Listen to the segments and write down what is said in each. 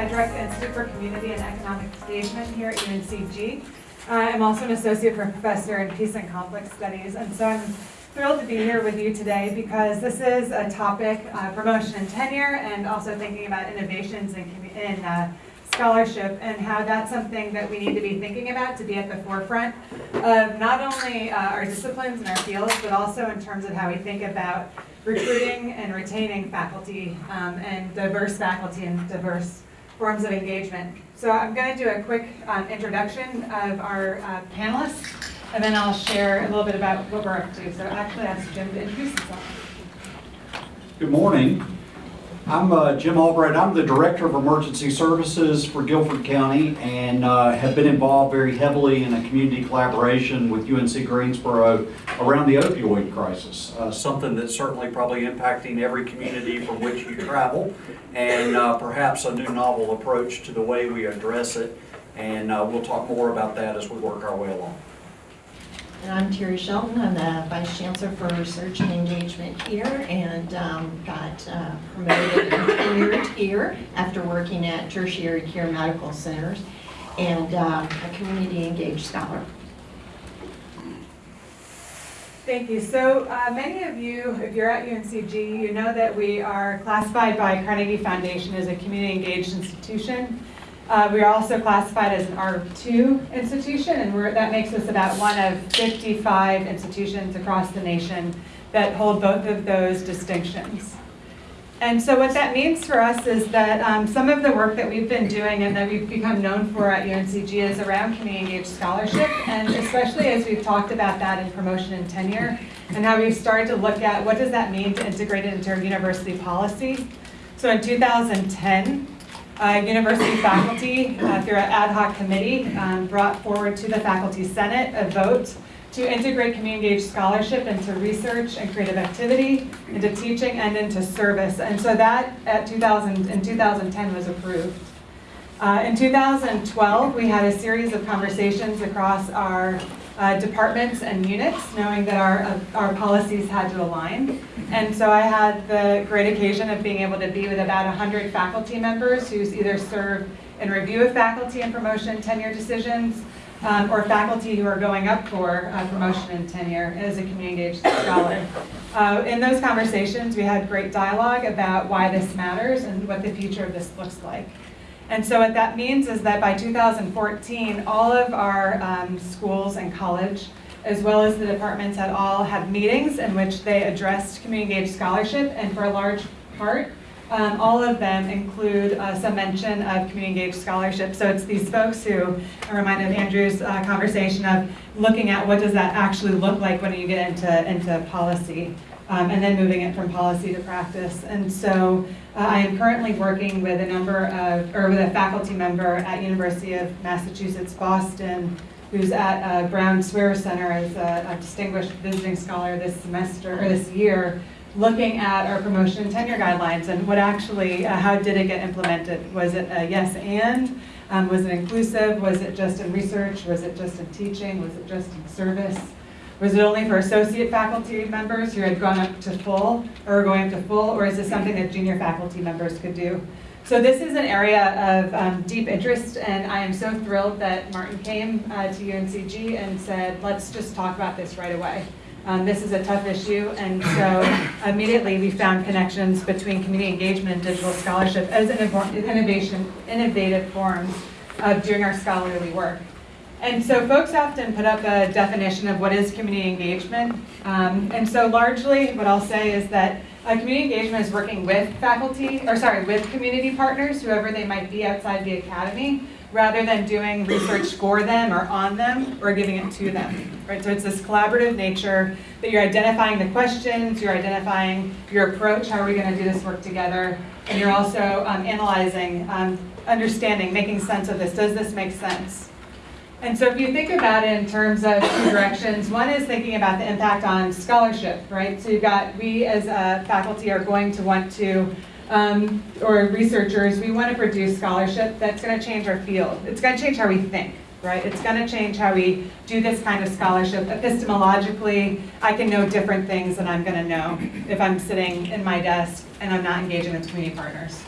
I direct the Institute for Community and Economic Engagement here at UNCG. Uh, I'm also an associate professor in peace and conflict studies, and so I'm thrilled to be here with you today because this is a topic, uh, promotion and tenure, and also thinking about innovations in, in uh, scholarship and how that's something that we need to be thinking about to be at the forefront of not only uh, our disciplines and our fields, but also in terms of how we think about recruiting and retaining faculty um, and diverse faculty and diverse forms of engagement. So I'm going to do a quick um, introduction of our uh, panelists, and then I'll share a little bit about what we're up to. So actually ask Jim to introduce himself. Good morning. I'm uh, Jim Albright. I'm the Director of Emergency Services for Guilford County and uh, have been involved very heavily in a community collaboration with UNC Greensboro around the opioid crisis. Uh, something that's certainly probably impacting every community from which you travel and uh, perhaps a new novel approach to the way we address it. And uh, we'll talk more about that as we work our way along. And I'm Terri Shelton. I'm the Vice Chancellor for Research and Engagement here and um, got uh, promoted and tenured here after working at tertiary care medical centers and uh, a community engaged scholar. Thank you. So uh, many of you, if you're at UNCG, you know that we are classified by Carnegie Foundation as a community engaged institution. Uh, we are also classified as an R2 institution, and that makes us about one of 55 institutions across the nation that hold both of those distinctions. And so what that means for us is that um, some of the work that we've been doing and that we've become known for at UNCG is around community engaged scholarship, and especially as we've talked about that in promotion and tenure, and how we've started to look at what does that mean to integrate it into our university policy. So in 2010, uh, university faculty, uh, through an ad hoc committee, um, brought forward to the Faculty Senate a vote to integrate community engaged scholarship into research and creative activity, into teaching, and into service. And so that at 2000, in 2010 was approved. Uh, in 2012, we had a series of conversations across our uh, departments and units, knowing that our, uh, our policies had to align. And so I had the great occasion of being able to be with about 100 faculty members who either serve in review of faculty and promotion tenure decisions, um, or faculty who are going up for uh, promotion and tenure as a community engaged scholar. Uh, in those conversations, we had great dialogue about why this matters and what the future of this looks like. And so what that means is that by 2014, all of our um, schools and college, as well as the departments at all had meetings in which they addressed community engaged scholarship, and for a large part, um, all of them include uh, some mention of community engaged scholarship. So it's these folks who are reminded of Andrew's uh, conversation of looking at what does that actually look like when you get into, into policy um, and then moving it from policy to practice. And so uh, I am currently working with a number of, or with a faculty member at University of Massachusetts Boston who's at uh, Brown Swearer Center as a, a, distinguished visiting scholar this semester, or this year, looking at our promotion and tenure guidelines and what actually, uh, how did it get implemented? Was it a yes and? Um, was it inclusive? Was it just in research? Was it just in teaching? Was it just in service? Was it only for associate faculty members who had gone up to full or going up to full, or is this something that junior faculty members could do? So this is an area of um, deep interest, and I am so thrilled that Martin came uh, to UNCG and said, let's just talk about this right away. Um, this is a tough issue, and so immediately we found connections between community engagement and digital scholarship as an innovation, innovative forms of doing our scholarly work. And so folks often put up a definition of what is community engagement. Um, and so largely what I'll say is that uh, community engagement is working with faculty, or sorry, with community partners, whoever they might be outside the academy, rather than doing research for them or on them or giving it to them. Right? So it's this collaborative nature that you're identifying the questions, you're identifying your approach, how are we going to do this work together, and you're also um, analyzing, um, understanding, making sense of this. Does this make sense? And so if you think about it in terms of two directions, one is thinking about the impact on scholarship, right? So you've got, we as a faculty are going to want to, um, or researchers, we want to produce scholarship that's going to change our field. It's going to change how we think, right? It's going to change how we do this kind of scholarship. Epistemologically, I can know different things than I'm going to know if I'm sitting in my desk and I'm not engaging with community partners.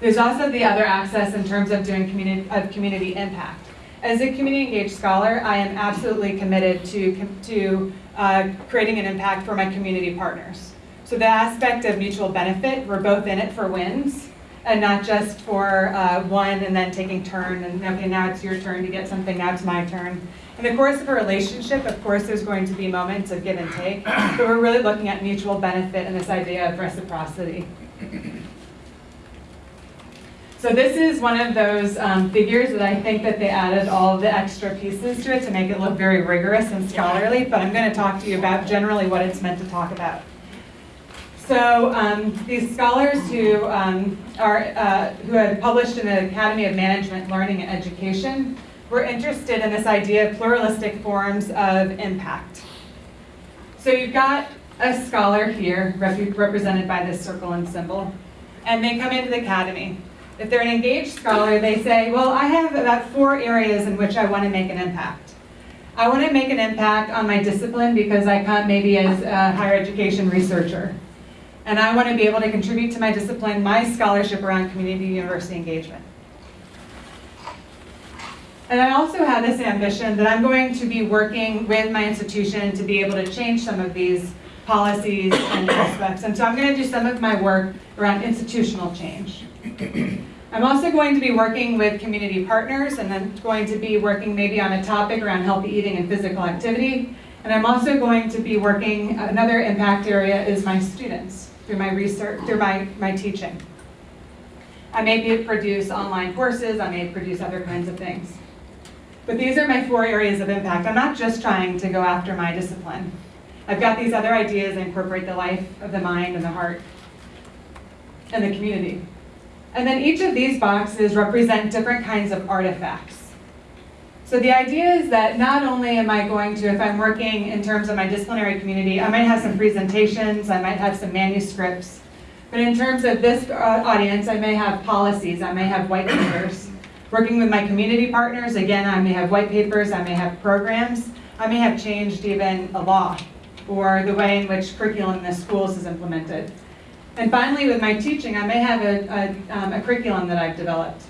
There's also the other access in terms of doing community, of community impact. As a community engaged scholar, I am absolutely committed to, to uh, creating an impact for my community partners. So the aspect of mutual benefit, we're both in it for wins, and not just for uh, one and then taking turn, and okay, now it's your turn to get something, now it's my turn. In the course of a relationship, of course, there's going to be moments of give and take, but we're really looking at mutual benefit and this idea of reciprocity. So this is one of those um, figures that I think that they added all the extra pieces to it to make it look very rigorous and scholarly, but I'm going to talk to you about generally what it's meant to talk about. So um, these scholars who um, are uh, who had published in the Academy of Management, Learning, and Education were interested in this idea of pluralistic forms of impact. So you've got a scholar here rep- represented by this circle and symbol, and they come into the academy. If they're an engaged scholar, they say, well, I have about four areas in which I want to make an impact. I want to make an impact on my discipline because I come maybe as a higher education researcher. And I want to be able to contribute to my discipline, my scholarship around community university engagement. And I also have this ambition that I'm going to be working with my institution to be able to change some of these policies and aspects. And so I'm going to do some of my work around institutional change. I'm also going to be working with community partners and then going to be working maybe on a topic around healthy eating and physical activity. And I'm also going to be working, another impact area is my students through my research, through my, my teaching. I may produce online courses, I may produce other kinds of things. But these are my four areas of impact. I'm not just trying to go after my discipline. I've got these other ideas that incorporate the life of the mind and the heart and the community. And then each of these boxes represent different kinds of artifacts. So the idea is that not only am I going to, if I'm working in terms of my disciplinary community, I might have some presentations, I might have some manuscripts, but in terms of this uh, audience, I may have policies, I may have white papers. Working with my community partners, again, I may have white papers, I may have programs, I may have changed even a law or the way in which curriculum in the schools is implemented. And finally, with my teaching, I may have a, a, um, a curriculum that I've developed.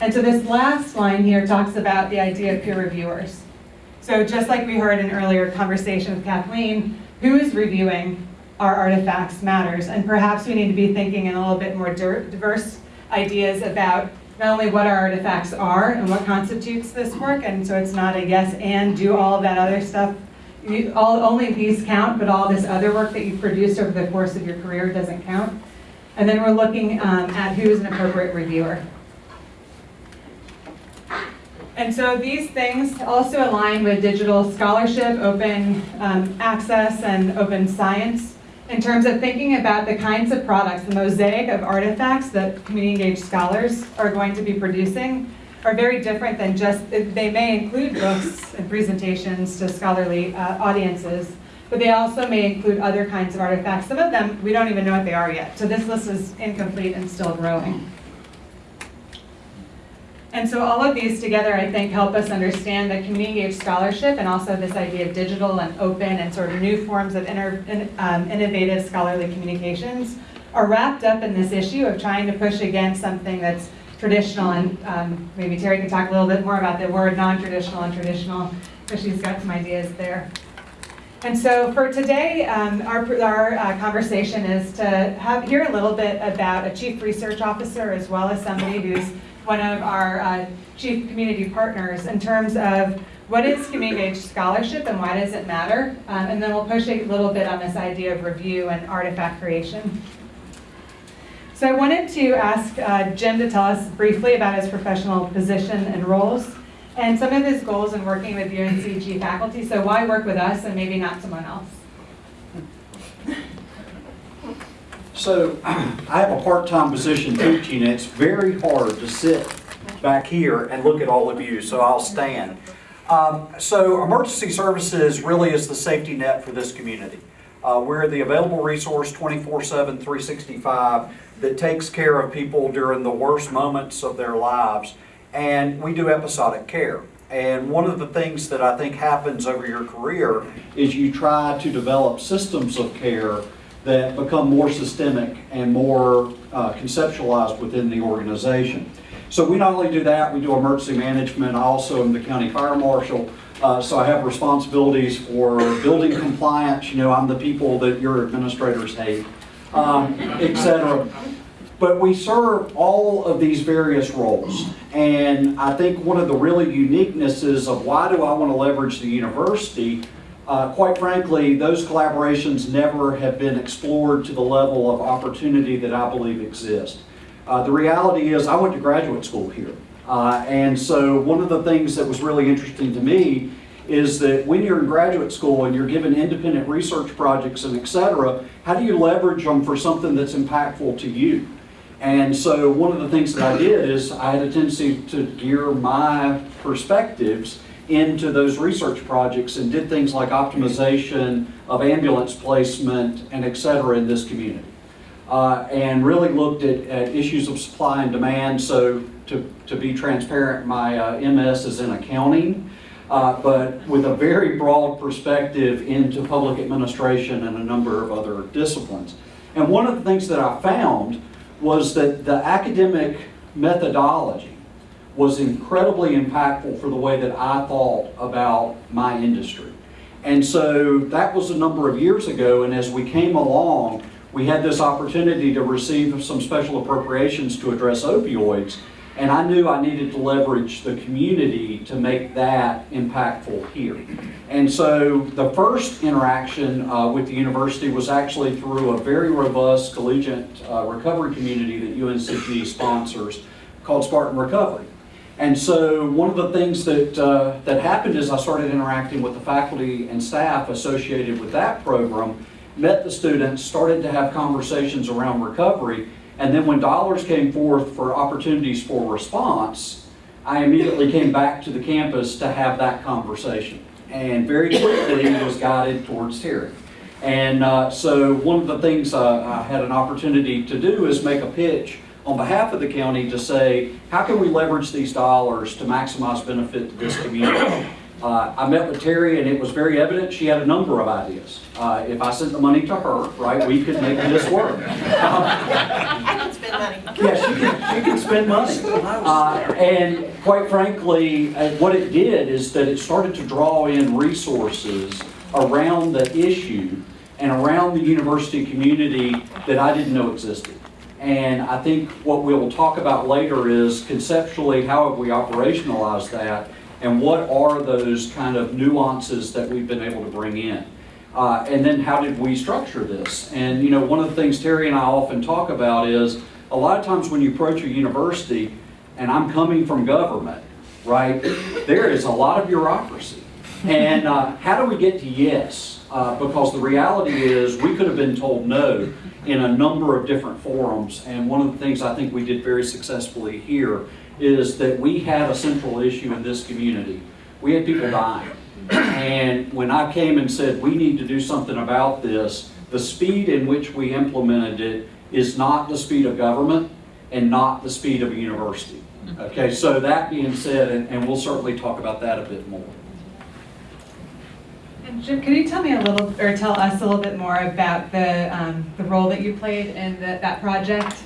And so this last line here talks about the idea of peer reviewers. So just like we heard in earlier conversation with Kathleen, who is reviewing our artifacts matters. And perhaps we need to be thinking in a little bit more diverse ideas about not only what our artifacts are and what constitutes this work, and so it's not a yes and do all that other stuff. You, all, only these count, but all this other work that you've produced over the course of your career doesn't count. And then we're looking um, at who is an appropriate reviewer. And so these things also align with digital scholarship, open um, access, and open science in terms of thinking about the kinds of products, the mosaic of artifacts that community engaged scholars are going to be producing are very different than just, they may include books and presentations to scholarly uh, audiences, but they also may include other kinds of artifacts. Some of them, we don't even know what they are yet. So this list is incomplete and still growing. And so all of these together, I think, help us understand that community engaged scholarship and also this idea of digital and open and sort of new forms of in, um, innovative scholarly communications are wrapped up in this issue of trying to push against something that's traditional. And um, maybe Terri can talk a little bit more about the word non-traditional and traditional, because she's got some ideas there. And so for today, um, our, our uh, conversation is to have, hear a little bit about a chief research officer as well as somebody who's one of our uh, chief community partners in terms of what is community engaged scholarship and why does it matter? Um, and then we'll push a little bit on this idea of review and artifact creation. So I wanted to ask uh, Jim to tell us briefly about his professional position and roles and some of his goals in working with UNCG faculty. So why work with us and maybe not someone else? So I have a part-time position teaching. It's very hard to sit back here and look at all of you, so I'll stand. Um, so emergency services really is the safety net for this community. Uh, we're the available resource 24-7, 365 that takes care of people during the worst moments of their lives. And we do episodic care. And one of the things that I think happens over your career is you try to develop systems of care that become more systemic and more uh, conceptualized within the organization. So we not only do that, we do emergency management. I also am the county fire marshal. Uh, so I have responsibilities for building compliance. You know, I'm the people that your administrators hate, um, et cetera. But we serve all of these various roles. And I think one of the really uniquenesses of why do I want to leverage the university, uh, quite frankly, those collaborations never have been explored to the level of opportunity that I believe exists. Uh, the reality is I went to graduate school here. Uh, and so one of the things that was really interesting to me is that when you're in graduate school and you're given independent research projects and et cetera, how do you leverage them for something that's impactful to you? And so one of the things that I did is I had a tendency to gear my perspectives into those research projects and did things like optimization of ambulance placement and et cetera in this community. Uh, and really looked at, at issues of supply and demand. So to, to be transparent, my uh, MS is in accounting, uh, but with a very broad perspective into public administration and a number of other disciplines. And one of the things that I found was that the academic methodology was incredibly impactful for the way that I thought about my industry. And so that was a number of years ago, and as we came along, we had this opportunity to receive some special appropriations to address opioids, and I knew I needed to leverage the community to make that impactful here. And so the first interaction uh, with the university was actually through a very robust collegiate uh, recovery community that UNCG sponsors called Spartan Recovery. And so one of the things that, uh, that happened is I started interacting with the faculty and staff associated with that program, met the students, started to have conversations around recovery, and then when dollars came forth for opportunities for response, I immediately came back to the campus to have that conversation. And very quickly was guided towards Terri. And uh, so one of the things uh, I had an opportunity to do is make a pitch on behalf of the county to say, how can we leverage these dollars to maximize benefit to this community? Uh, I met with Terri and it was very evident she had a number of ideas. Uh, if I sent the money to her, right, we could make this work. I can spend money. Yeah, she can, she can spend money. Uh, and quite frankly, uh, what it did is that it started to draw in resources around the issue and around the university community that I didn't know existed. And I think what we'll talk about later is conceptually, how have we operationalized that? And what are those kind of nuances that we've been able to bring in? Uh, and then how did we structure this? And you know, one of the things Terri and I often talk about is a lot of times when you approach a university, and I'm coming from government, right, there is a lot of bureaucracy. And uh, how do we get to yes? Uh, because the reality is we could have been told no in a number of different forums. And one of the things I think we did very successfully here is that we had a central issue in this community. We had people dying. And when I came and said, we need to do something about this, the speed in which we implemented it is not the speed of government and not the speed of a university. Okay, so that being said, and, and we'll certainly talk about that a bit more. And Jim, can you tell me a little, or tell us a little bit more about the, um, the role that you played in the, that project?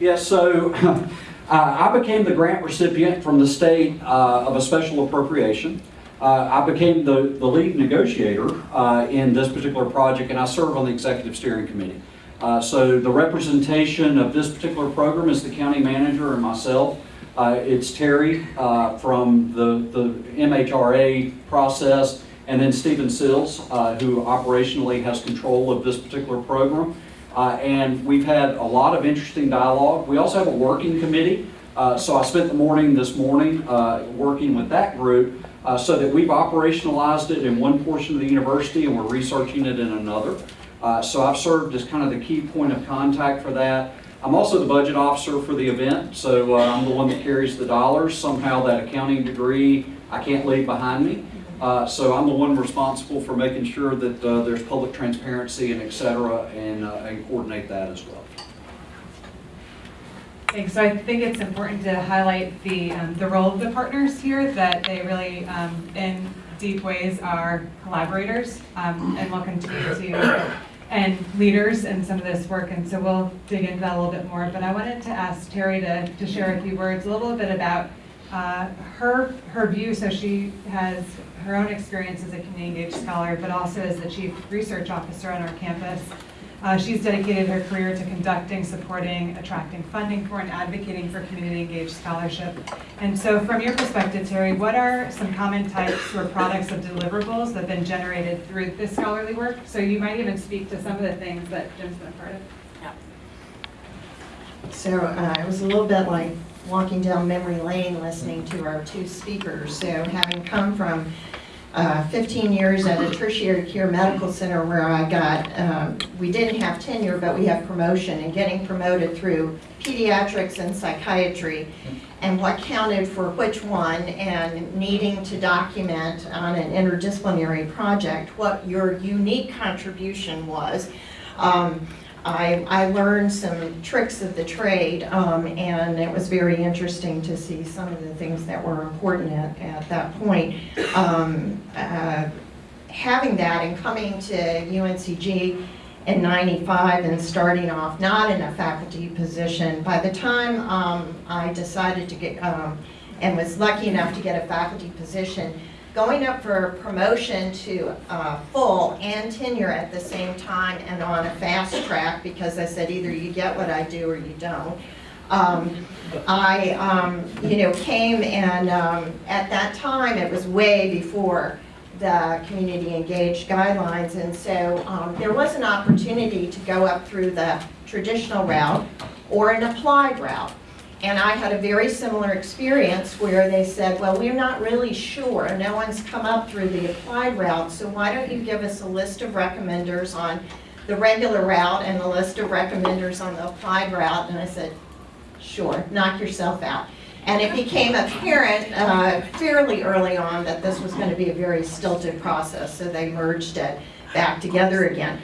Yes, so I became the grant recipient from the state uh, of a special appropriation. Uh, I became the, the lead negotiator uh, in this particular project, and I serve on the executive steering committee. Uh, so the representation of this particular program is the county manager and myself. Uh, it's Terri uh, from the, the MHRA process, and then Stephen Sills, uh, who operationally has control of this particular program. Uh, and we've had a lot of interesting dialogue. We also have a working committee. Uh, so I spent the morning this morning uh, working with that group uh, so that we've operationalized it in one portion of the university and we're researching it in another. Uh, so I've served as kind of the key point of contact for that. I'm also the budget officer for the event, so uh, I'm the one that carries the dollars. Somehow that accounting degree I can't leave behind me. Uh, so I'm the one responsible for making sure that uh, there's public transparency and et cetera, and, uh, and coordinate that as well. Thanks. So I think it's important to highlight the, um, the role of the partners here, that they really, um, in deep ways, are collaborators, um, and will continue to and leaders in some of this work, and so we'll dig into that a little bit more. But I wanted to ask Terri to, to share a few words, a little bit about uh, her, her view. So she has her own experience as a community engaged scholar, but also as the chief research officer on our campus. Uh, she's dedicated her career to conducting, supporting, attracting funding for, and advocating for community engaged scholarship. And so from your perspective, Terri, what are some common types or products of deliverables that have been generated through this scholarly work? So you might even speak to some of the things that Jim's been a part of. Yeah. So uh, it was a little bit like walking down memory lane listening to our two speakers. So having come from uh, 15 years at a tertiary care medical center where I got, um, we didn't have tenure, but we have promotion and getting promoted through pediatrics and psychiatry and what counted for which one and needing to document on an interdisciplinary project what your unique contribution was. Um, I, I learned some tricks of the trade, um, and it was very interesting to see some of the things that were important at, at that point. Um, uh, having that and coming to UNCG in 95 and starting off not in a faculty position, by the time um, I decided to get, um, and was lucky enough to get a faculty position, going up for promotion to uh, full and tenure at the same time and on a fast track because I said either you get what I do or you don't. Um, I, um, you know, came and um, at that time it was way before the community engaged guidelines and so um, there was an opportunity to go up through the traditional route or an applied route. And I had a very similar experience where they said, well, we're not really sure. No one's come up through the applied route, so why don't you give us a list of recommenders on the regular route and a list of recommenders on the applied route? And I said, sure, knock yourself out. And it became apparent uh, fairly early on that this was going to be a very stilted process, so they merged it back together again.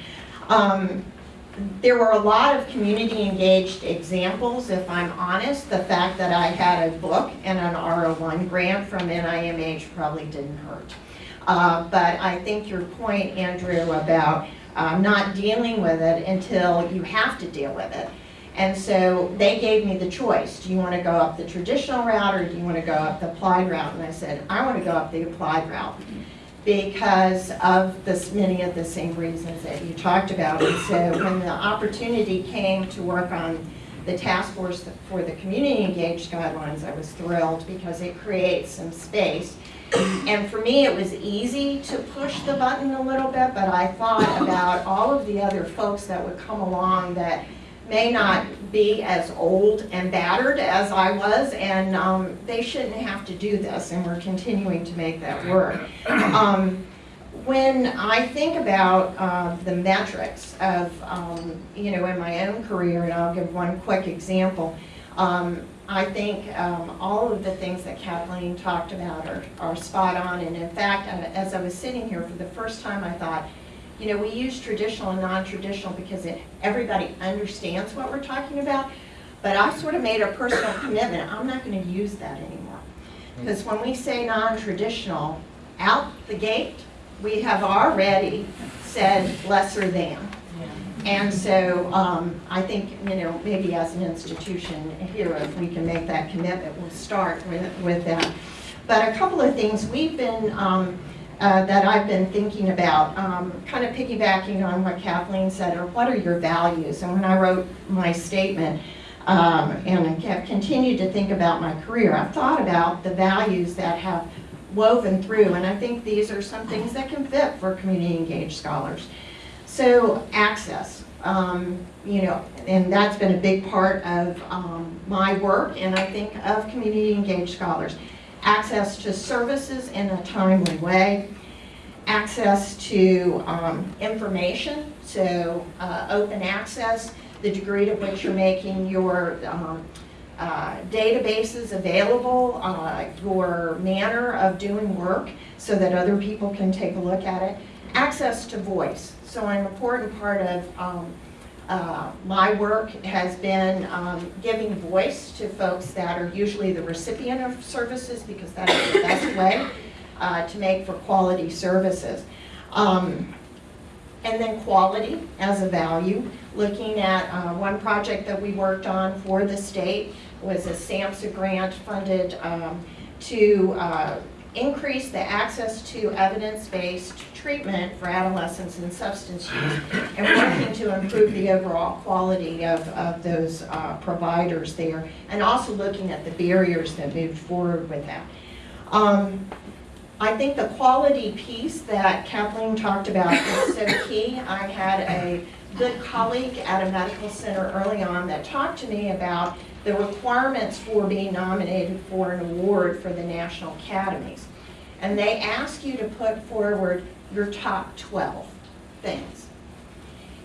Um, there were a lot of community engaged examples, if I'm honest. The fact that I had a book and an R01 grant from NIMH probably didn't hurt. Uh, but I think your point, Andrew, about uh, not dealing with it until you have to deal with it. And so they gave me the choice. Do you want to go up the traditional route or do you want to go up the applied route? And I said, I want to go up the applied route because of this, many of the same reasons that you talked about. And so when the opportunity came to work on the task force for the community engaged guidelines, I was thrilled because it creates some space. And for me, it was easy to push the button a little bit, but I thought about all of the other folks that would come along that may not be as old and battered as I was, and um, they shouldn't have to do this, and we're continuing to make that work. Um, when I think about uh, the metrics of, um, you know, in my own career, and I'll give one quick example, um, I think um, all of the things that Kathleen talked about are, are spot on, and in fact, uh, as I was sitting here for the first time, I thought, you know, we use traditional and non-traditional because it, everybody understands what we're talking about. But I sort of made a personal commitment, I'm not going to use that anymore. Because when we say non-traditional, out the gate, we have already said lesser than. And so um, I think, you know, maybe as an institution here, if we can make that commitment, we'll start with, with that. But a couple of things, we've been, um, uh, that I've been thinking about, um, kind of piggybacking on what Kathleen said, or what are your values? And when I wrote my statement, um, and I have continued to think about my career, I've thought about the values that have woven through, and I think these are some things that can fit for community engaged scholars. So access, um, you know, and that's been a big part of um, my work, and I think of community engaged scholars access to services in a timely way, access to um, information, so uh, open access, the degree to which you're making your um, uh, databases available, uh, your manner of doing work so that other people can take a look at it, access to voice. So an important part of um, uh, my work has been um, giving voice to folks that are usually the recipient of services because that is the best way uh, to make for quality services. Um, and then quality as a value. Looking at uh, one project that we worked on for the state was a SAMHSA grant funded um, to uh, increase the access to evidence-based treatment for adolescents and substance use, and working to improve the overall quality of, of those uh, providers there, and also looking at the barriers that moved forward with that. Um, I think the quality piece that Kathleen talked about is so key. I had a good colleague at a medical center early on that talked to me about the requirements for being nominated for an award for the National Academies. And they ask you to put forward your top 12 things.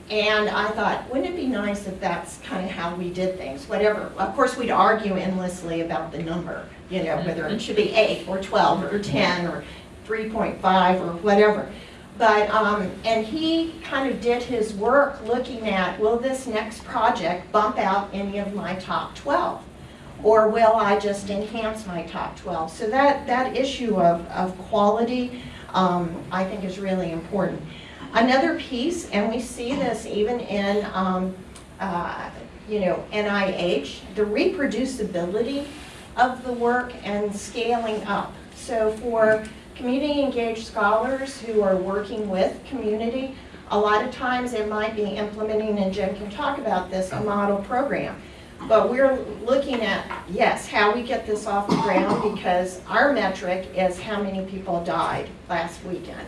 And I thought, wouldn't it be nice if that's kind of how we did things, whatever. Of course, we'd argue endlessly about the number, you know, whether it mm-hmm. should be eight or 12 or mm-hmm. 10 or 3.5 or whatever. But, um, and he kind of did his work looking at, will this next project bump out any of my top 12? Or will I just enhance my top 12? So that, that issue of, of quality, um, I think is really important. Another piece, and we see this even in, um, uh, you know, NIH, the reproducibility of the work and scaling up. So for community engaged scholars who are working with community, a lot of times it might be implementing, and Jim can talk about this, a model program. But we're looking at, yes, how we get this off the ground because our metric is how many people died last weekend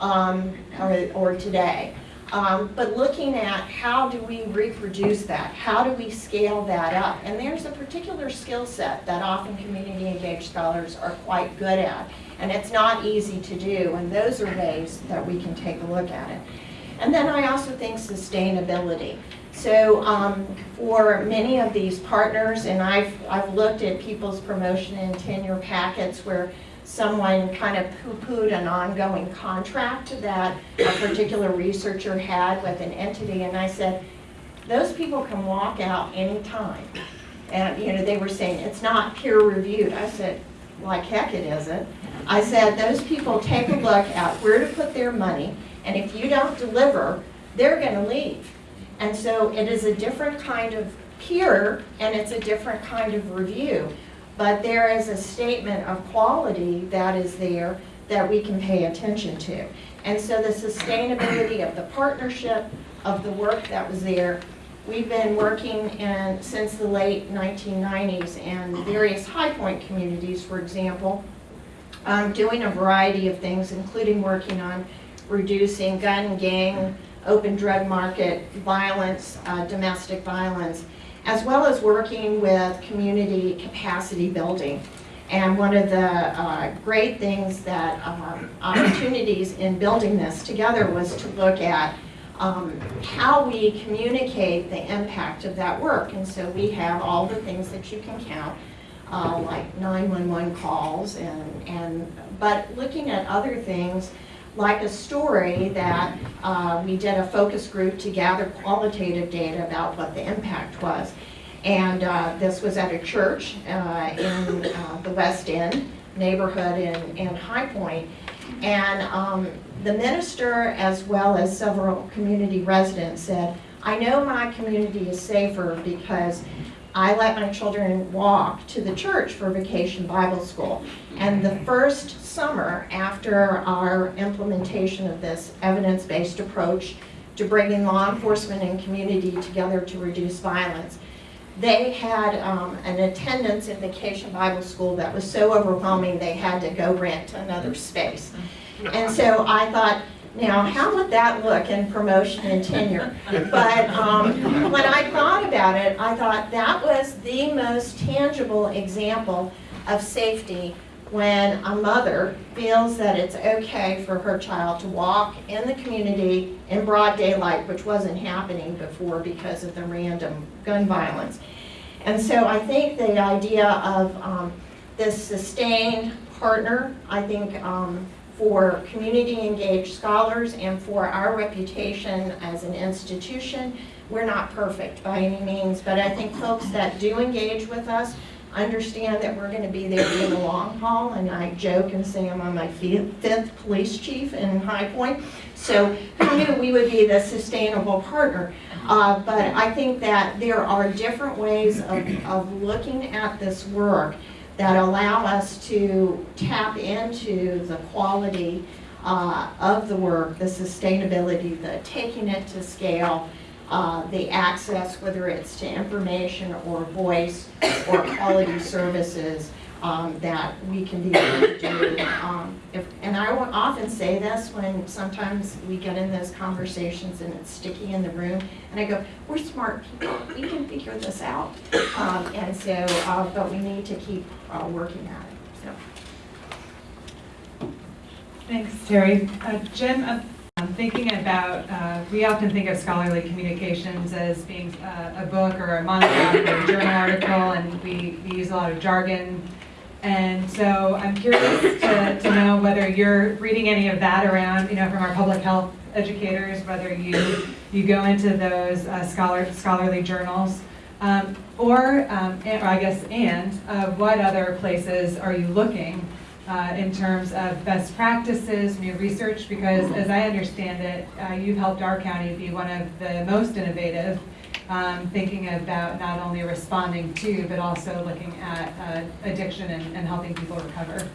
um, or, or today. Um, but looking at how do we reproduce that? How do we scale that up? And there's a particular skill set that often community engaged scholars are quite good at. And it's not easy to do, and those are ways that we can take a look at it. And then I also think sustainability. So um, for many of these partners, and I've, I've looked at people's promotion and tenure packets where someone kind of poo-pooed an ongoing contract that a particular researcher had with an entity, and I said, those people can walk out anytime. And, you know, they were saying, it's not peer reviewed. I said, like heck it isn't. I said, those people take a look at where to put their money, and if you don't deliver, they're gonna leave. And so it is a different kind of peer, and it's a different kind of review. But there is a statement of quality that is there that we can pay attention to. And so the sustainability of the partnership, of the work that was there, we've been working in, since the late 1990s in various High Point communities, for example, um, doing a variety of things, including working on reducing gun, gang, open drug market violence, uh, domestic violence, as well as working with community capacity building. And one of the uh, great things that, um, opportunities in building this together was to look at um, how we communicate the impact of that work. And so we have all the things that you can count, uh, like 911 calls, and, and but looking at other things, like a story that uh, we did a focus group to gather qualitative data about what the impact was. And uh, this was at a church uh, in uh, the West End neighborhood in, in High Point. And um, the minister, as well as several community residents, said, I know my community is safer because I let my children walk to the church for vacation Bible school. And the first summer after our implementation of this evidence-based approach to bringing law enforcement and community together to reduce violence, they had um, an attendance in Vacation Bible School that was so overwhelming they had to go rent another space. And so I thought, now, how would that look in promotion and tenure? But um, when I thought about it, I thought that was the most tangible example of safety when a mother feels that it's okay for her child to walk in the community in broad daylight, which wasn't happening before because of the random gun violence. And so I think the idea of um, this sustained partner, I think um, for community engaged scholars and for our reputation as an institution, we're not perfect by any means, but I think folks that do engage with us understand that we're going to be there for the long haul, and I joke and say I'm on my fifth police chief in High Point. So who knew we would be the sustainable partner? Uh, But I think that there are different ways of, of looking at this work that allow us to tap into the quality uh, of the work, the sustainability, the taking it to scale, uh, the access, whether it's to information or voice or quality services um, that we can be able to do. Um, if- And I will often say this when sometimes we get in those conversations and it's sticky in the room, and I go, we're smart people, we can figure this out. Um, And so, uh, but we need to keep uh, working at it, so. Thanks, Terri. Uh, Jim, I'm I'm thinking about, uh, we often think of scholarly communications as being uh, a book or a monograph or a journal article, and we we use a lot of jargon. And so I'm curious to to know whether you're reading any of that around, you know, from our public health educators, whether you you go into those uh, scholar scholarly journals. Um, Or, um, and- or I guess, and, uh, what other places are you looking uh, in terms of best practices, new research, because as I understand it, uh, you've helped our county be one of the most innovative, um, thinking about not only responding to, but also looking at uh, addiction and and helping people recover.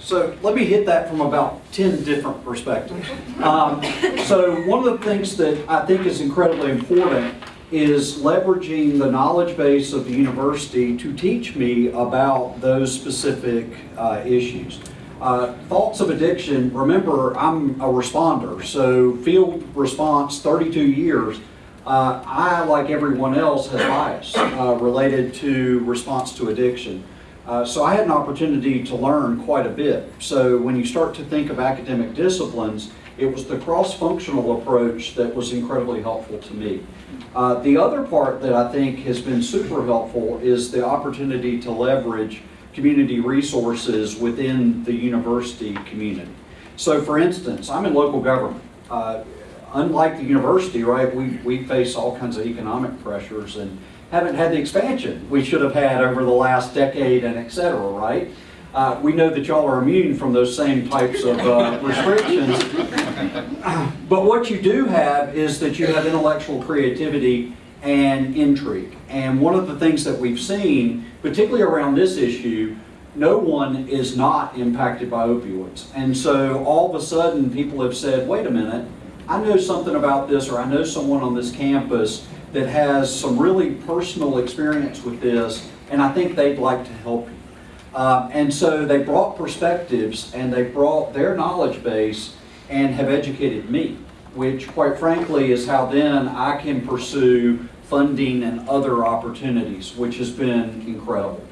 So let me hit that from about 10 different perspectives. Um, So one of the things that I think is incredibly important is leveraging the knowledge base of the university to teach me about those specific uh, issues. Uh, Thoughts of addiction, remember, I'm a responder, so field response, 32 years. Uh, I, like everyone else, has bias uh, related to response to addiction. Uh, So I had an opportunity to learn quite a bit. So when you start to think of academic disciplines, it was the cross-functional approach that was incredibly helpful to me. Uh, The other part that I think has been super helpful is the opportunity to leverage community resources within the university community. So for instance, I'm in local government. Uh, Unlike the university, right, we, we face all kinds of economic pressures and haven't had the expansion we should have had over the last decade and et cetera, right? Uh, we know that y'all are immune from those same types of uh, restrictions. But what you do have is that you have intellectual creativity and intrigue. And one of the things that we've seen, particularly around this issue, no one is not impacted by opioids. And so all of a sudden, people have said, wait a minute, I know something about this, or I know someone on this campus that has some really personal experience with this, and I think they'd like to help you. Uh, and so they brought perspectives and they brought their knowledge base and have educated me, which quite frankly is how then I can pursue funding and other opportunities, which has been incredible.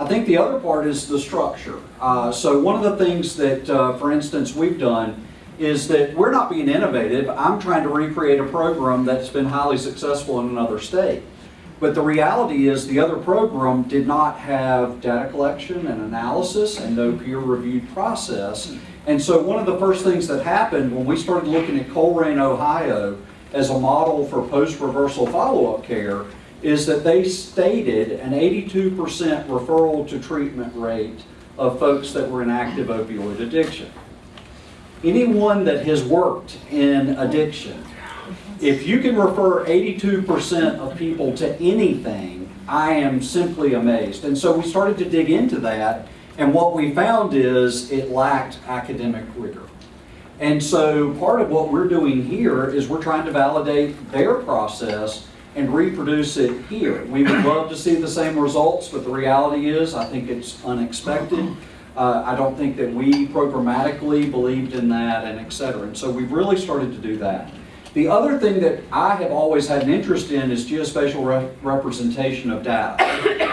I think the other part is the structure. Uh, so one of the things that, uh, for instance, we've done is that we're not being innovative. I'm trying to recreate a program that's been highly successful in another state. But the reality is the other program did not have data collection and analysis and no peer-reviewed process. And so one of the first things that happened when we started looking at Colerain, Ohio as a model for post-reversal follow-up care is that they stated an 82% referral to treatment rate of folks that were in active opioid addiction. Anyone that has worked in addiction if you can refer 82% of people to anything, I am simply amazed. And so we started to dig into that, and what we found is it lacked academic rigor. And so part of what we're doing here is we're trying to validate their process and reproduce it here. We would love to see the same results, but the reality is, I think it's unexpected. Uh, I don't think that we programmatically believed in that and et cetera. And so we've really started to do that. The other thing that I have always had an interest in is geospatial re- representation of data.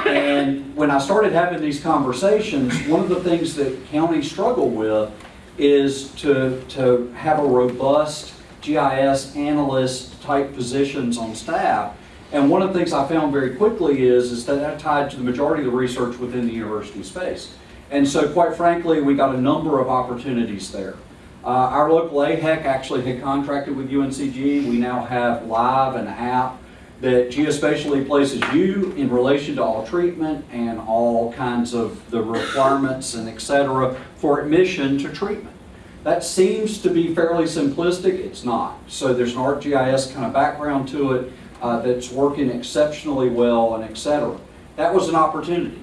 And when I started having these conversations, one of the things that counties struggle with is to, to have a robust GIS analyst type positions on staff. And one of the things I found very quickly is, is that that tied to the majority of the research within the university space. And so quite frankly, we got a number of opportunities there. Uh, our local AHEC actually had contracted with UNCG. We now have live an app that geospatially places you in relation to all treatment and all kinds of the requirements and et cetera for admission to treatment. That seems to be fairly simplistic, it's not. So there's an ArcGIS kind of background to it uh, that's working exceptionally well and et cetera. That was an opportunity.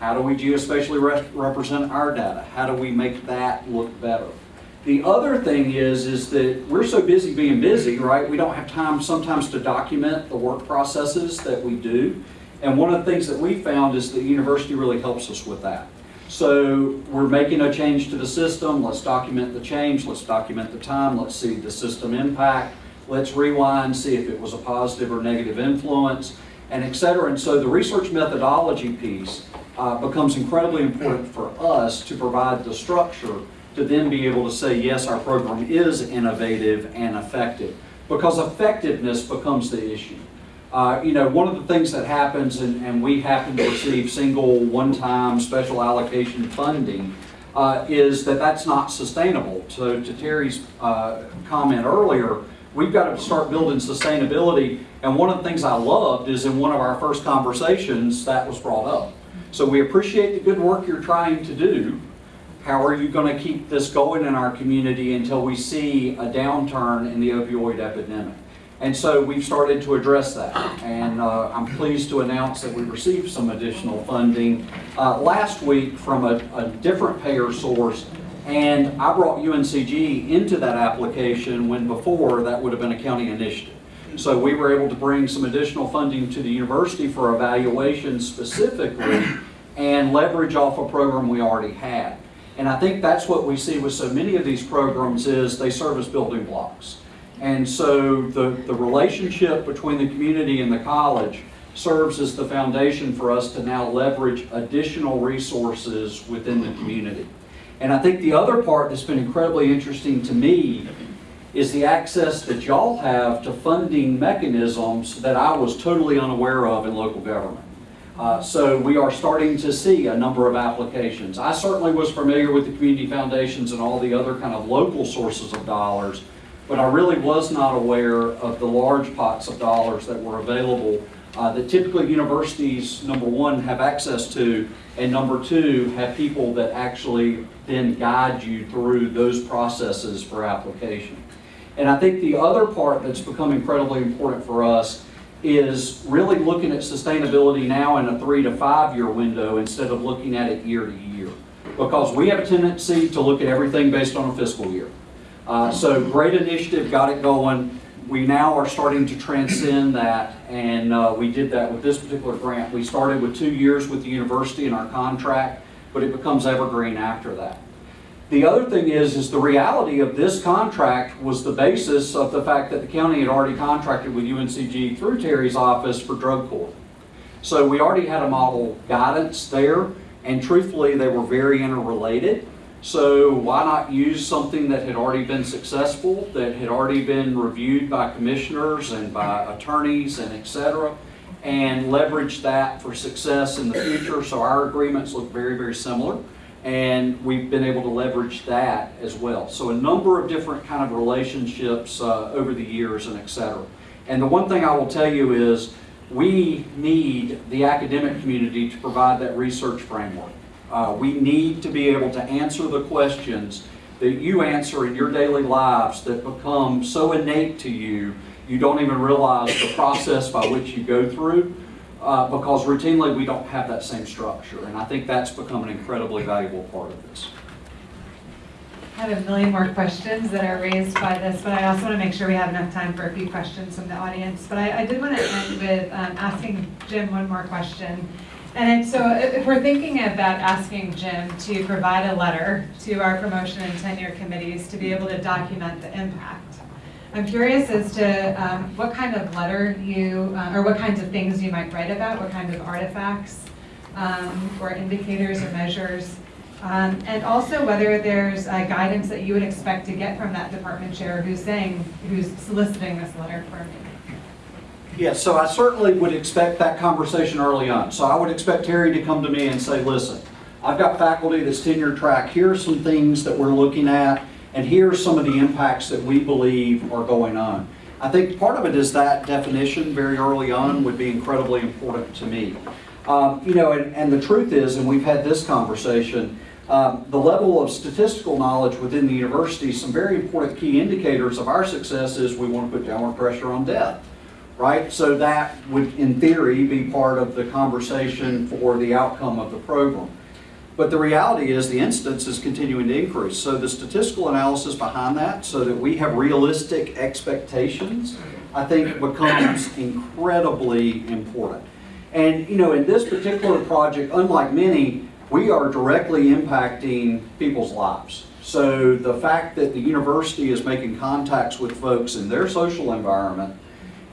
How do we geospatially re- represent our data? How do we make that look better? The other thing is, is that we're so busy being busy, right? We don't have time sometimes to document the work processes that we do. And one of the things that we found is the university really helps us with that. So we're making a change to the system, let's document the change, let's document the time, let's see the system impact, let's rewind, see if it was a positive or negative influence, and et cetera. And so the research methodology piece uh, becomes incredibly important for us to provide the structure to then be able to say, yes, our program is innovative and effective. Because effectiveness becomes the issue. Uh, you know, one of the things that happens, and, and we happen to receive single, one-time special allocation funding, uh, is that that's not sustainable. So to Terri's uh, comment earlier, we've got to start building sustainability. And one of the things I loved is in one of our first conversations, that was brought up. So we appreciate the good work you're trying to do. How are you going to keep this going in our community until we see a downturn in the opioid epidemic? And so we've started to address that. And uh, I'm pleased to announce that we received some additional funding uh, last week from a, a different payer source. And I brought UNCG into that application when before that would have been a county initiative. So we were able to bring some additional funding to the university for evaluation specifically and leverage off a program we already had. And I think that's what we see with so many of these programs is they serve as building blocks. And so the, the relationship between the community and the college serves as the foundation for us to now leverage additional resources within the community. And I think the other part that's been incredibly interesting to me is the access that y'all have to funding mechanisms that I was totally unaware of in local government. Uh, so we are starting to see a number of applications. I certainly was familiar with the community foundations and all the other kind of local sources of dollars, but I really was not aware of the large pots of dollars that were available uh, that typically universities, number one, have access to, and number two, have people that actually then guide you through those processes for application. And I think the other part that's become incredibly important for us is really looking at sustainability now in a three to five year window instead of looking at it year to year. Because we have a tendency to look at everything based on a fiscal year. Uh, so great initiative, got it going. We now are starting to transcend that, and uh, we did that with this particular grant. We started with two years with the university in our contract, but it becomes evergreen after that. The other thing is, is the reality of this contract was the basis of the fact that the county had already contracted with UNCG through Terri's office for drug court. So we already had a model guidance there, and truthfully, they were very interrelated. So why not use something that had already been successful, that had already been reviewed by commissioners and by attorneys and et cetera, and leverage that for success in the future. So our agreements look very, very similar and we've been able to leverage that as well. So a number of different kind of relationships uh, over the years and et cetera. And the one thing I will tell you is we need the academic community to provide that research framework. Uh, we need to be able to answer the questions that you answer in your daily lives that become so innate to you, you don't even realize the process by which you go through uh, because routinely we don't have that same structure. And I think that's become an incredibly valuable part of this. I have a million more questions that are raised by this, but I also want to make sure we have enough time for a few questions from the audience. But I, I did want to end with um, asking Jim one more question. And so if we're thinking about asking Jim to provide a letter to our promotion and tenure committees to be able to document the impact, I'm curious as to um, what kind of letter you, uh, or what kinds of things you might write about, what kinds of artifacts um, or indicators or measures, um, and also whether there's uh, guidance that you would expect to get from that department chair who's saying, who's soliciting this letter for me. Yes, so I certainly would expect that conversation early on. So I would expect Terri to come to me and say, listen, I've got faculty that's tenure track. Here are some things that we're looking at, and here are some of the impacts that we believe are going on. I think part of it is that definition very early on would be incredibly important to me. Um, you know, and, and the truth is, and we've had this conversation, Um, The level of statistical knowledge within the university, some very important key indicators of our success is we want to put downward pressure on debt, right? So that would, in theory, be part of the conversation for the outcome of the program. But the reality is the instance is continuing to increase. So the statistical analysis behind that, so that we have realistic expectations, I think becomes incredibly important. And, you know, in this particular project, unlike many, we are directly impacting people's lives. So the fact that the university is making contacts with folks in their social environment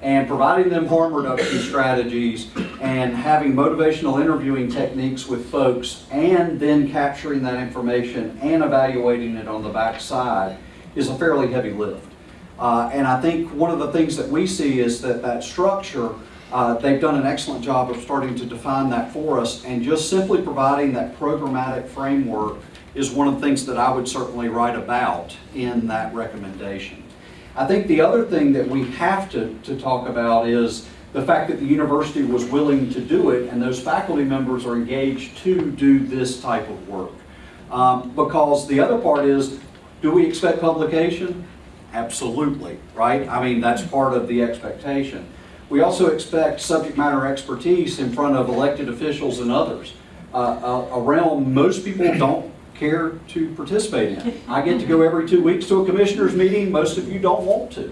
and providing them harm reduction strategies and having motivational interviewing techniques with folks and then capturing that information and evaluating it on the backside is a fairly heavy lift. Uh, and I think one of the things that we see is that that structure, uh, they've done an excellent job of starting to define that for us and just simply providing that programmatic framework is one of the things that I would certainly write about in that recommendation. I think the other thing that we have to, to talk about is the fact that the university was willing to do it and those faculty members are engaged to do this type of work. Um, because the other part is, do we expect publication? Absolutely, right? I mean, that's part of the expectation. We also expect subject matter expertise in front of elected officials and others. Uh, a, a realm most people don't care to participate in. I get to go every two weeks to a commissioners meeting, most of you don't want to,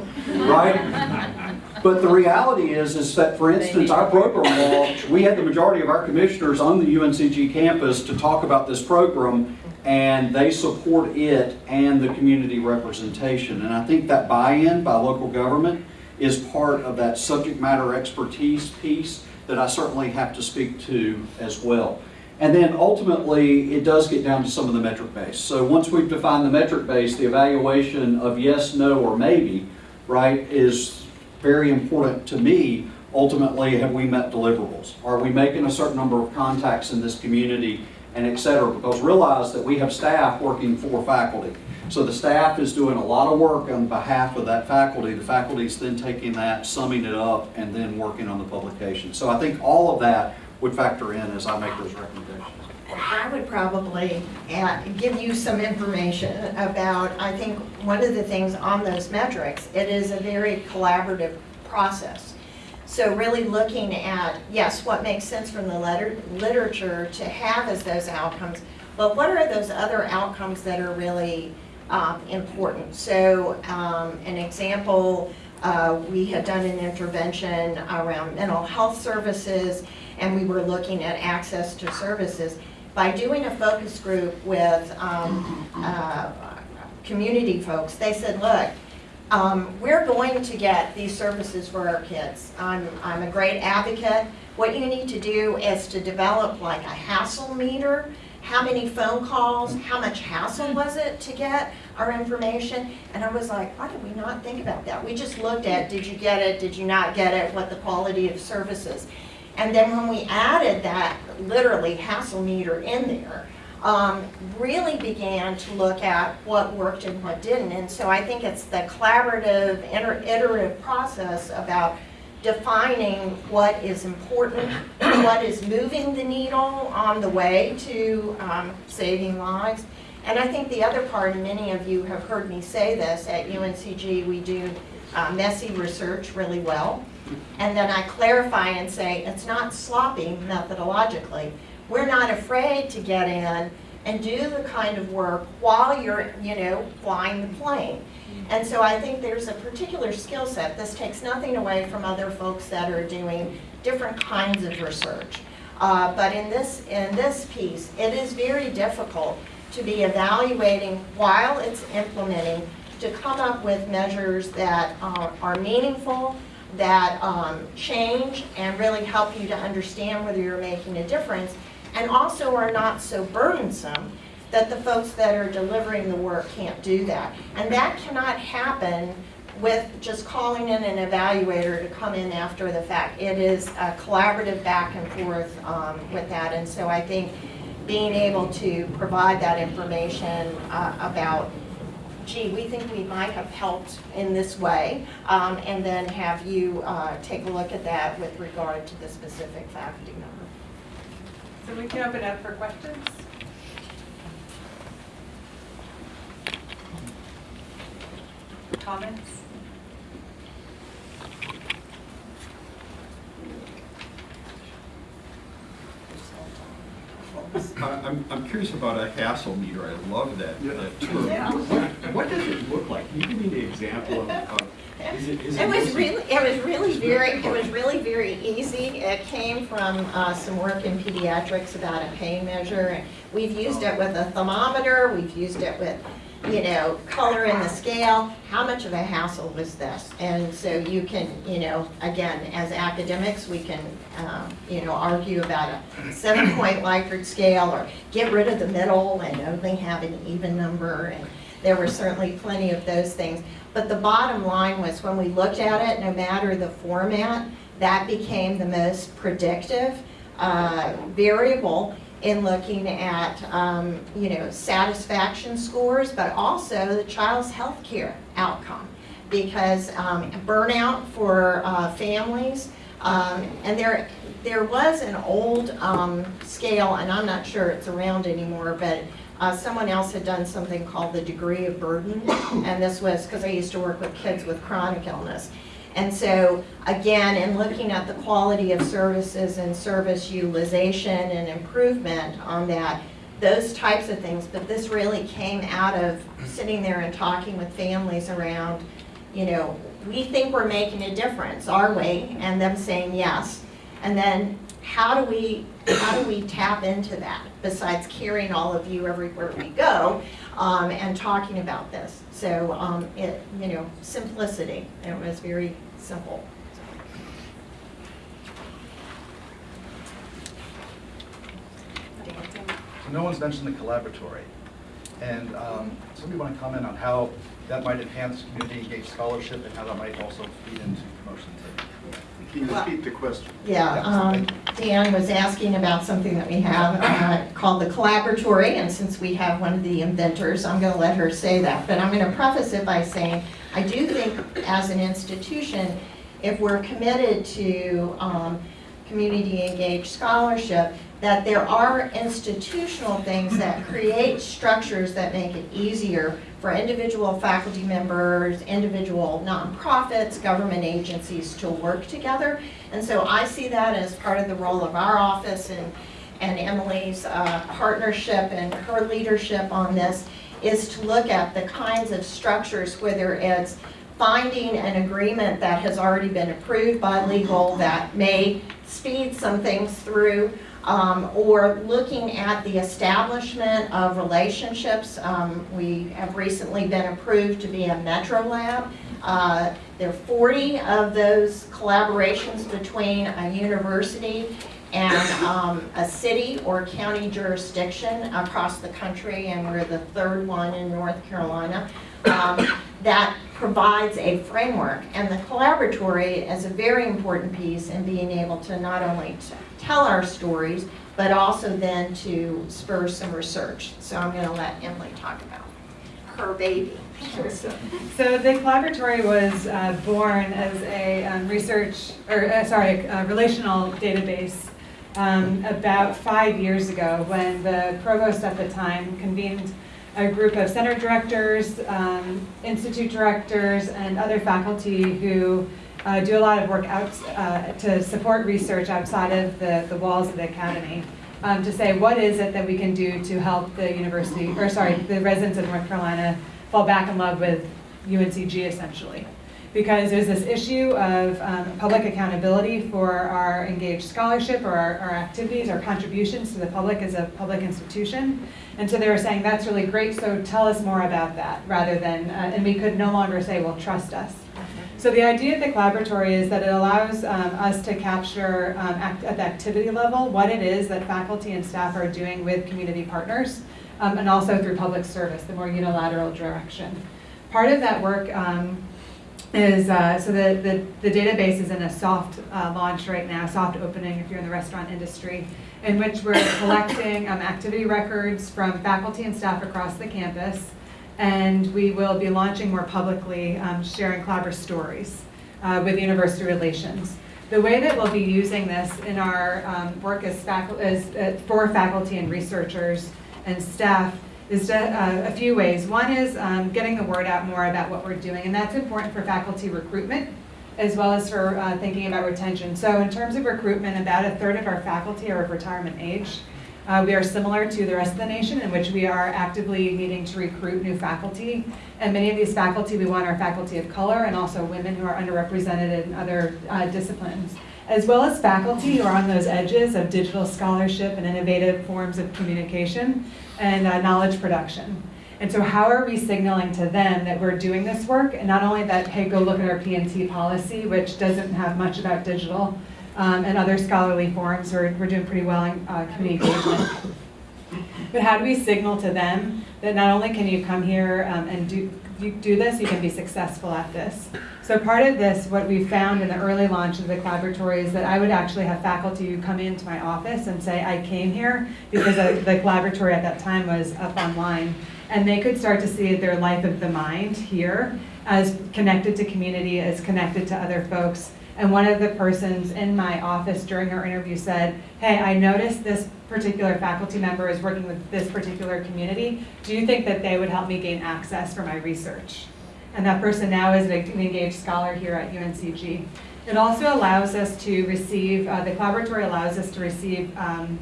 right? But the reality is, is that, for instance, our program law, we had the majority of our commissioners on the UNCG campus to talk about this program, and they support it and the community representation. And I think that buy-in by local government is part of that subject matter expertise piece that I certainly have to speak to as well. And then ultimately, it does get down to some of the metric base. So once we've defined the metric base, the evaluation of yes, no, or maybe, right, is very important to me. Ultimately, have we met deliverables? Are we making a certain number of contacts in this community and et cetera? Because realize that we have staff working for faculty. So the staff is doing a lot of work on behalf of that faculty. The faculty is then taking that, summing it up, and then working on the publication. So I think all of that would factor in as I make those recommendations. I would probably add, give you some information about, I think, one of the things on those metrics, it is a very collaborative process. So really looking at, yes, what makes sense from the letter, literature to have as those outcomes, but what are those other outcomes that are really um, important? So um, an example, uh, we had done an intervention around mental health services and we were looking at access to services. By doing a focus group with um, uh, community folks, they said, look, um, we're going to get these services for our kids. I'm, I'm a great advocate. What you need to do is to develop like a hassle meter. How many phone calls, how much hassle was it to get our information? And I was like, why did we not think about that? We just looked at, did you get it, did you not get it, what the quality of services. And then when we added that literally hassle meter in there, um, really began to look at what worked and what didn't. And so I think it's the collaborative, iterative process about defining what is important, what is moving the needle on the way to um, saving lives. And I think the other part, and many of you have heard me say this, at UNCG we do uh, messy research really well. And then I clarify and say, it's not sloppy methodologically. We're not afraid to get in and do the kind of work while you're, you know, flying the plane. And so I think there's a particular skill set. This takes nothing away from other folks that are doing different kinds of research. Uh, but in this, in this piece, it is very difficult to be evaluating while it's implementing to come up with measures that uh, are meaningful, that um, change and really help you to understand whether you're making a difference, and also are not so burdensome that the folks that are delivering the work can't do that. And that cannot happen with just calling in an evaluator to come in after the fact. It is a collaborative back and forth um, with that. And so I think being able to provide that information uh, about gee, we think we might have helped in this way, um, and then have you uh, take a look at that with regard to the specific faculty member. So we can open up for questions. Comments? I'm, I'm curious about a hassle meter. I love that, Yeah. that term. Yeah. What what does it look like? Can you give me an example of, of, is it, is it? It was mostly- really, it was really very, it was really very easy. It came from uh, some work in pediatrics about a pain measure. We've used it with a thermometer, we've used it with, you know, color in the scale. How much of a hassle was this? And so you can, you know, again, as academics, we can, um, you know, argue about a seven-point Likert scale or get rid of the middle and only have an even number. And there were certainly plenty of those things. But the bottom line was when we looked at it, no matter the format, that became the most predictive uh, variable in looking at, um, you know, satisfaction scores, but also the child's health care outcome. Because um, burnout for uh, families, um, and there, there was an old um, scale, and I'm not sure it's around anymore, but uh, someone else had done something called the degree of burden, and this was, because I used to work with kids with chronic illness. And so, again, in looking at the quality of services and service utilization and improvement on that, those types of things, but this really came out of sitting there and talking with families around, you know, we think we're making a difference, are we? And them saying yes. And then how do we, how do we tap into that besides carrying all of you everywhere we go um, and talking about this? So um, it, you know, simplicity, it was very simple. No one's mentioned the collaboratory. And um, somebody want to comment on how that might enhance community engaged scholarship and how that might also feed into promotion too? Can you repeat the question? Yeah, um, Dan was asking about something that we have uh, called the Collaboratory, and since we have one of the inventors, I'm going to let her say that. But I'm going to preface it by saying, I do think as an institution, if we're committed to um, community engaged scholarship, that there are institutional things that create structures that make it easier for individual faculty members, individual nonprofits, government agencies to work together. And so I see that as part of the role of our office and, and Emily's uh, partnership and her leadership on this is to look at the kinds of structures, whether it's finding an agreement that has already been approved by legal that may speed some things through, um, or looking at the establishment of relationships. Um, we have recently been approved to be a Metro Lab. Uh, there are 40 of those collaborations between a university and um, a city or county jurisdiction across the country, and we're the third one in North Carolina, um, that provides a framework. And the collaboratory is a very important piece in being able to not only t- tell our stories, but also then to spur some research. So I'm going to let Emily talk about her baby. So the collaboratory was uh, born as a um, research, or uh, sorry, a relational database um, about five years ago when the provost at the time convened a group of center directors, um, institute directors, and other faculty who uh, do a lot of work out uh, to support research outside of the, the walls of the academy. Um, to say what is it that we can do to help the university, or sorry, the residents of North Carolina fall back in love with UNCG essentially. Because there's this issue of um, public accountability for our engaged scholarship or our, our activities, our contributions to the public as a public institution. And so they were saying, that's really great, so tell us more about that, rather than, uh, and we could no longer say, well, trust us. So the idea of the collaboratory is that it allows um, us to capture um, act at the activity level what it is that faculty and staff are doing with community partners, um, and also through public service, the more unilateral direction. Part of that work um, is, uh, so the, the, the database is in a soft uh, launch right now, soft opening if you're in the restaurant industry, in which we're collecting um, activity records from faculty and staff across the campus, and we will be launching more publicly, um, sharing Clobber stories uh, with university relations. The way that we'll be using this in our um, work as, as uh, for faculty and researchers and staff is to, uh, a few ways. One is um, getting the word out more about what we're doing, and that's important for faculty recruitment as well as for uh, thinking about retention. So in terms of recruitment, about a third of our faculty are of retirement age. Uh, We are similar to the rest of the nation in which we are actively needing to recruit new faculty. And many of these faculty we want are faculty of color and also women who are underrepresented in other uh, disciplines, as well as faculty who are on those edges of digital scholarship and innovative forms of communication and uh, knowledge production. And so how are we signaling to them that we're doing this work? And not only that, hey, go look at our PNT policy, which doesn't have much about digital, um, and other scholarly forums, we're, we're doing pretty well in uh, community engagement. But how do we signal to them that not only can you come here um, and do, you do this, you can be successful at this? So part of this, what we found in the early launch of the collaboratory is that I would actually have faculty come into my office and say, I came here because the the collaboratory at that time was up online. And they could start to see their life of the mind here as connected to community, as connected to other folks. And one of the persons in my office during her interview said, hey, I noticed this particular faculty member is working with this particular community. Do you think that they would help me gain access for my research? And that person now is an engaged scholar here at UNCG. It also allows us to receive, uh, the collaboratory allows us to receive um,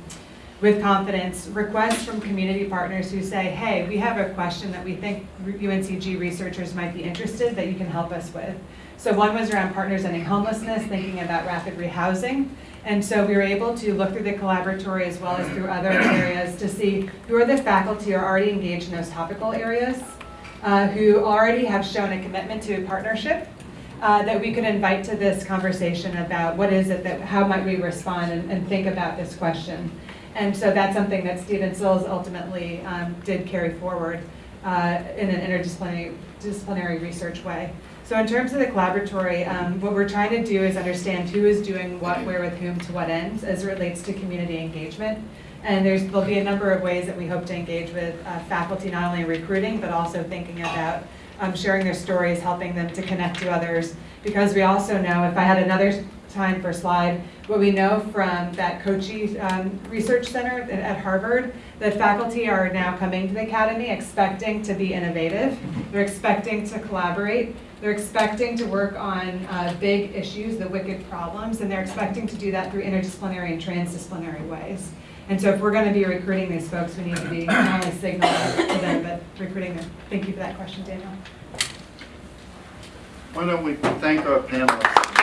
with confidence requests from community partners who say, hey, we have a question that we think UNCG researchers might be interested that you can help us with. So one was around partners ending homelessness, thinking about rapid rehousing. And so we were able to look through the collaboratory as well as through other areas to see who are the faculty who are already engaged in those topical areas, uh, who already have shown a commitment to a partnership, uh, that we could invite to this conversation about what is it that, how might we respond and, and think about this question. And so that's something that Stephen Sills ultimately um, did carry forward uh, in an interdisciplinary disciplinary research way. So in terms of the collaboratory, um, what we're trying to do is understand who is doing what, where, with whom, to what ends, as it relates to community engagement. And there's, there'll be a number of ways that we hope to engage with uh, faculty, not only in recruiting, but also thinking about um, sharing their stories, helping them to connect to others. Because we also know, if I had another time for slide, what we know from that COACHE um, Research Center at, at Harvard, that faculty are now coming to the academy expecting to be innovative. They're expecting to collaborate. They're expecting to work on uh, big issues, the wicked problems, and they're expecting to do that through interdisciplinary and transdisciplinary ways. And so if we're going to be recruiting these folks, we need to be not only signaling to them, but recruiting them. Thank you for that question, Daniel. Why don't we thank our panelists?